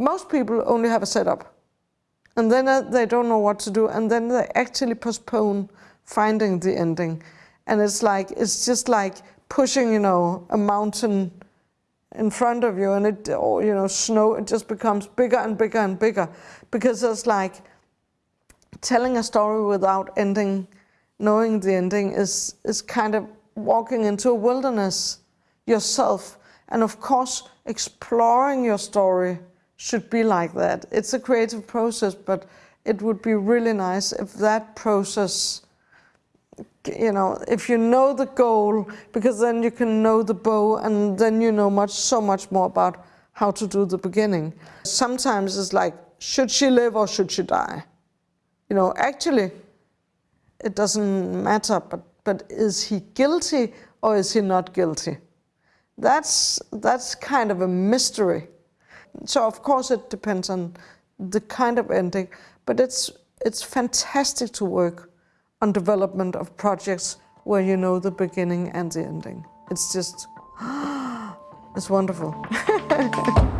most people only have a setup. And then uh, they don't know what to do and then they actually postpone finding the ending. And it's like it's just like pushing you know a mountain in front of you and it or you know snow it just becomes bigger and bigger and bigger. Because it's like telling a story without ending knowing the ending is is kind of walking into a wilderness yourself. And of course exploring your story should be like that. It's a creative process, but it would be really nice if that process, you know, if you know the goal, because then you can know the bow and then you know much, so much more about how to do the beginning. Sometimes it's like, should she live or should she die? You know, actually, it doesn't matter, but, but is he guilty or is he not guilty? That's, that's kind of a mystery. So of course it depends on the kind of ending, but it's, it's fantastic to work on development of projects where you know the beginning and the ending. It's just, it's wonderful.